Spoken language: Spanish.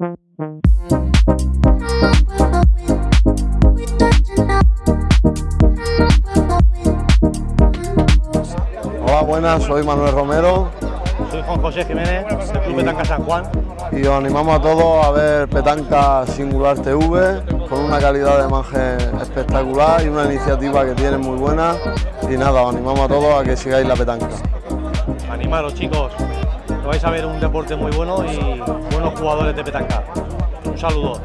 Hola, buenas, soy Manuel Romero Soy Juan José Jiménez, del Club Petanca San Juan. y os animamos a todos a ver Petanca Singular TV con una calidad de imagen espectacular y una iniciativa que tiene muy buena y nada, os animamos a todos a que sigáis la petanca. Animaros chicos, vais a ver un deporte muy bueno y buenos jugadores de petanca. Un saludo.